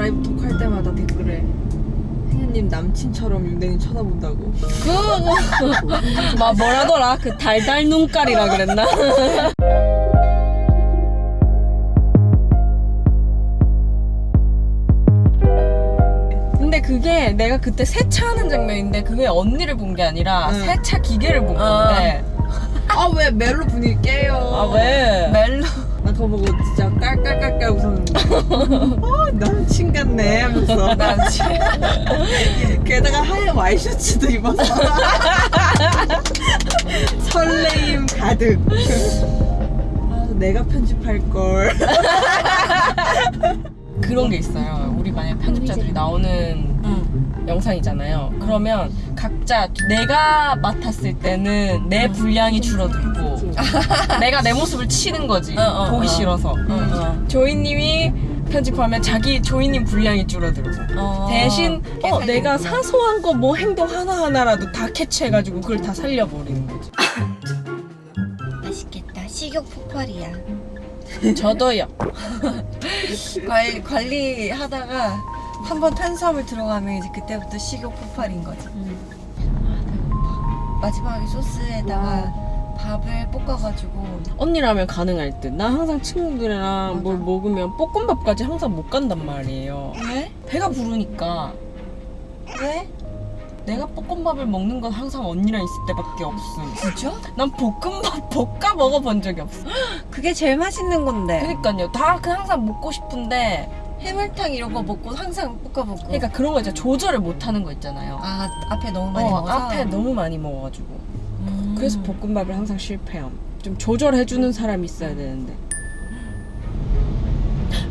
드라이브 톡 할 때마다 댓글에 혜연님 남친처럼 윤댕이 쳐다본다고 그, 막 뭐라더라? 그 달달 눈깔이라 그랬나? 근데 그게 내가 그때 세차하는 장면인데 그게 언니를 본 게 아니라 응. 세차 기계를 본 아. 건데 아왜 멜로 분위기 깨요 아 왜? 멜로 나 그거 보고 진짜 깔깔깔깔 어 남친 같네 하면서. 남친 게다가 하얀 와이셔츠도 입었어 설레임 가득. 아 내가 편집할 걸. 그런 게 있어요. 우리 만약 편집자들이 나오는 영상이잖아요. 그러면 각자 내가 맡았을 때는 내 분량이 줄어들고 내가 내 모습을 치는 거지. 어, 어, 보기 어. 싫어서. 어. 조이님이 편집하면 자기 조이님 분량이 줄어들고 어. 대신 어, 내가. 사소한 거 뭐 행동 하나하나라도 다 캐치해가지고 그걸 다 살려버리는 거지. 맛있겠다 식욕 폭발이야 저도요. 관리, 관리하다가 한번 탄수화물 들어가면 이제 그때부터 식욕 폭발인 거지 아 배고파 마지막에 소스에다가 밥을 볶아가지고 언니라면 가능할 듯. 나 항상 친구들이랑 맞아. 뭘 먹으면 볶음밥까지 항상 못 간단 말이에요. 왜? 배가 부르니까 왜? 내가 볶음밥을 먹는 건 항상 언니랑 있을 때밖에 없음. 진짜? 난 볶음밥 볶아 먹어본 적이 없어. 그게 제일 맛있는 건데 그러니까요. 다그 항상 먹고 싶은데 해물탕 이런 거 먹고 항상 볶아 먹고 그러니까 그런 거 있잖아. 조절을 못 하는 거 있잖아요. 아 앞에 너무 많이 어, 먹어서 앞에 너무 많이 먹어가지고. 음. 그래서 볶음밥을 항상 실패함. 좀 조절해주는 사람이 있어야 되는데.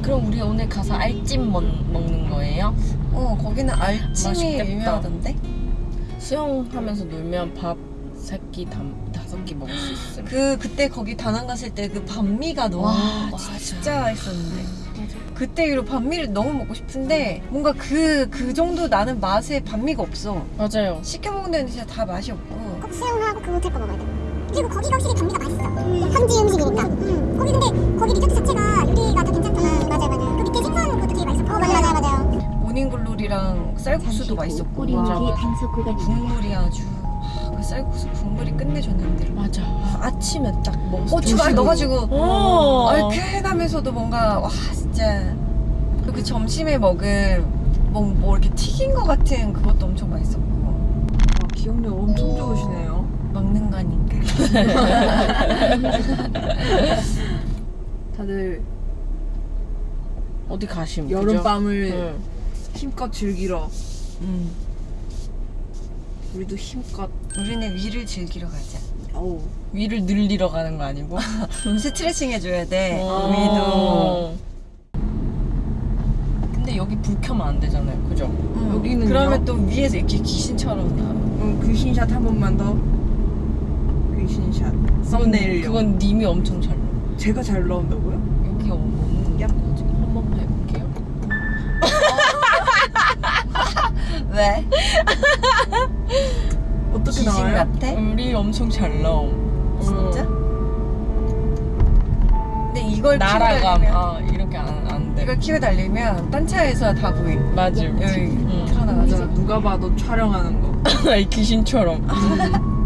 그럼 우리 오늘 가서 알찜 먹, 먹는 거예요? 어 거기는 알찜이 맛있겠다. 유명하던데 수영하면서 놀면 밥 세끼 끼 먹을 수 있음. 그 그때 거기 다낭 갔을 때 그 반미가 너무 와, 와. 진짜 맛있었는데 그때 이후로 반미를 너무 먹고 싶은데 뭔가 그 그 정도 나는 맛에 반미가 없어 맞아요. 시켜 먹는 데는 진짜 다 맛이 없고 꼭 수영하고 그 호텔 거 먹어야 돼. 그리고 거기가 확실히 감미가 맛있어. 현지 음식이니까. 거기 근데 거기 리조트 자체가 요리가 다 괜찮잖아. 맞아요, 맞아요. 그 밑에 생선 것도 되게 맛있었고. 어, 맞아요, 맞아요, 맞아요. 모닝글로리랑 쌀국수도 맛있었고. 국물이 아주 아, 그 쌀국수 국물이 끝내줬는데 맞 아. 아침에 딱 먹었어. 고추 막 넣어가지고 어. 얼큰하면서도 뭔가 와 진짜 그 점심에 먹은 뭐, 뭐 이렇게 튀긴 거 같은 그것도 엄청 맛있었고 와, 기억력 엄청 좋으시네요 먹는 거니까 다들 어디 가심? 여름밤을 응. 힘껏 즐기러 음. 우리도 힘껏 우리는 위를 즐기러 가자 어우 위를 늘리러 가는 거 아니고? 스트레칭 해줘야 돼 어. 위도 근데 여기 불 켜면 안 되잖아요. 그죠? 음. 여기는요? 그러면 또 위에서 이렇게 귀신처럼 나 그럼 귀신샷 한 번만 더 귀신샷 썸네일요 그건 님이 엄청 잘 나와. 제가 잘 나온다고요? 왜? 어떻게 귀신 나와요? 같아? 우리 엄청 잘 나옴. 진짜? 응. 근데 이걸 키고 날아감. 달리면 아 이렇게 안, 안 돼. 이걸 키고 달리면 딴 차에서 다 보임 맞음. 여기 응. 맞아 틀어나가지고 누가 봐도 촬영하는 거 이 귀신처럼.